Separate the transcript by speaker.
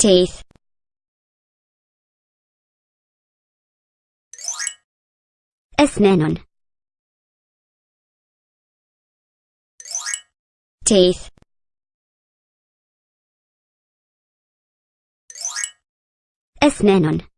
Speaker 1: teeth. أسنان teeth. أسنان